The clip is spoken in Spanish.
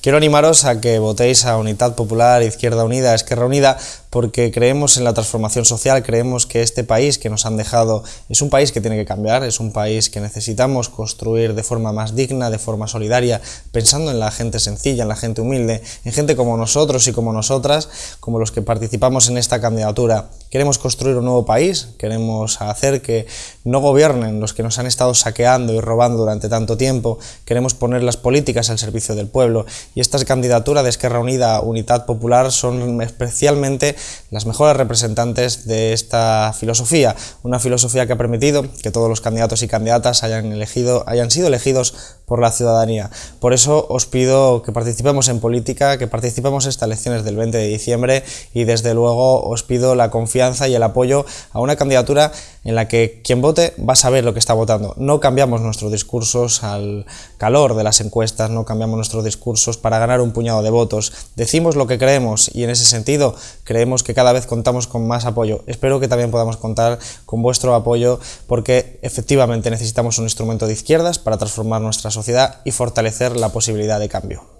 Quiero animaros a que votéis a Unidad Popular, Izquierda Unida, Esquerra Unida, porque creemos en la transformación social, creemos que este país que nos han dejado es un país que tiene que cambiar, es un país que necesitamos construir de forma más digna, de forma solidaria, pensando en la gente sencilla, en la gente humilde, en gente como nosotros y como nosotras, como los que participamos en esta candidatura. Queremos construir un nuevo país, queremos hacer que no gobiernen los que nos han estado saqueando y robando durante tanto tiempo, queremos poner las políticas al servicio del pueblo y estas candidaturas de Esquerra Unida, Unidad Popular, son especialmente las mejores representantes de esta filosofía, una filosofía que ha permitido que todos los candidatos y candidatas hayan, elegido, hayan sido elegidos por la ciudadanía. Por eso os pido que participemos en política, que participemos en estas elecciones del 20 de diciembre y desde luego os pido la confianza y el apoyo a una candidatura en la que quien vote va a saber lo que está votando. No cambiamos nuestros discursos al calor de las encuestas, no cambiamos nuestros discursos para ganar un puñado de votos. Decimos lo que creemos y en ese sentido creemos que cada vez contamos con más apoyo. Espero que también podamos contar con vuestro apoyo porque efectivamente necesitamos un instrumento de izquierdas para transformar nuestra sociedad y fortalecer la posibilidad de cambio.